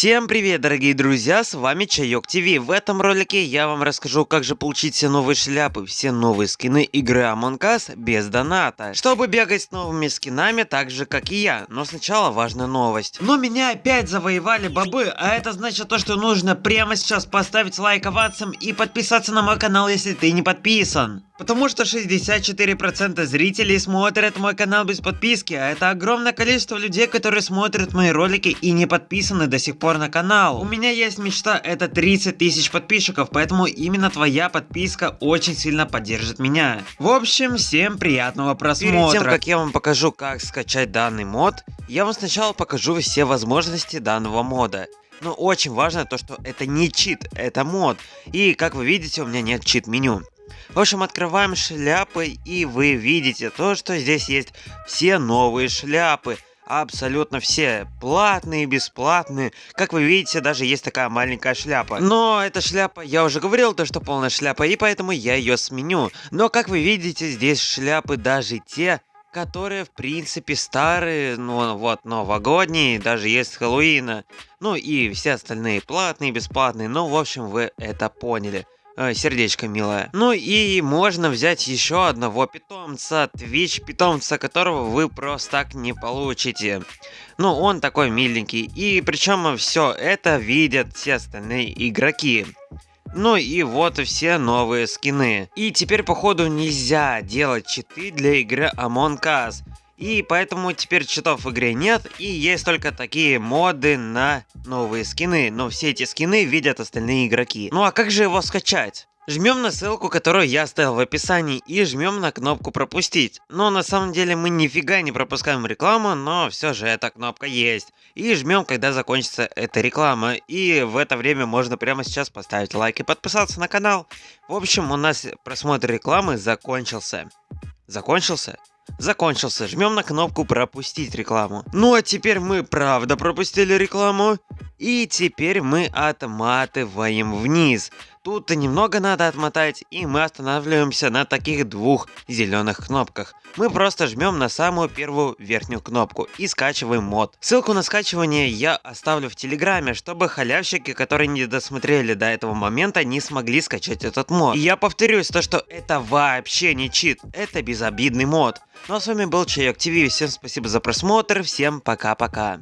Всем привет, дорогие друзья, с вами Чайок ТВ. В этом ролике я вам расскажу, как же получить все новые шляпы, все новые скины игры Among Us без доната. Чтобы бегать с новыми скинами так же, как и я. Но сначала важная новость. Но меня опять завоевали бобы, а это значит то, что нужно прямо сейчас поставить лайк овациям и подписаться на мой канал, если ты не подписан. Потому что 64% зрителей смотрят мой канал без подписки, а это огромное количество людей, которые смотрят мои ролики и не подписаны до сих пор на канал. У меня есть мечта, это 30 тысяч подписчиков, поэтому именно твоя подписка очень сильно поддержит меня. В общем, всем приятного просмотра. Перед тем, как я вам покажу, как скачать данный мод, я вам сначала покажу все возможности данного мода. Но очень важно то, что это не чит, это мод. И как вы видите, у меня нет чит меню. В общем, открываем шляпы, и вы видите то, что здесь есть все новые шляпы. Абсолютно все. Платные, бесплатные. Как вы видите, даже есть такая маленькая шляпа. Но эта шляпа, я уже говорил, то, что полная шляпа, и поэтому я ее сменю. Но, как вы видите, здесь шляпы даже те, которые, в принципе, старые, ну вот, новогодние, даже есть Хэллоуина. Ну и все остальные платные, бесплатные, ну, в общем, вы это поняли. Э, сердечко милое. Ну и можно взять еще одного питомца, Twitch питомца, которого вы просто так не получите. Ну, он такой миленький. И причем все это видят все остальные игроки. Ну и вот все новые скины. И теперь походу нельзя делать читы для игры Among Us. И поэтому теперь читов в игре нет, и есть только такие моды на новые скины. Но все эти скины видят остальные игроки. Ну а как же его скачать? Жмем на ссылку, которую я оставил в описании, и жмем на кнопку пропустить. Но на самом деле мы нифига не пропускаем рекламу, но все же эта кнопка есть. И жмем, когда закончится эта реклама. И в это время можно прямо сейчас поставить лайк и подписаться на канал. В общем, у нас просмотр рекламы закончился. Закончился? Закончился. Жмем на кнопку пропустить рекламу. Ну а теперь мы правда пропустили рекламу. И теперь мы отматываем вниз. Тут немного надо отмотать, и мы останавливаемся на таких двух зеленых кнопках. Мы просто жмем на самую первую верхнюю кнопку и скачиваем мод. Ссылку на скачивание я оставлю в телеграме, чтобы халявщики, которые не досмотрели до этого момента, не смогли скачать этот мод. И я повторюсь, то что это вообще не чит, это безобидный мод. Ну а с вами был Чайок ТВ, всем спасибо за просмотр, всем пока-пока.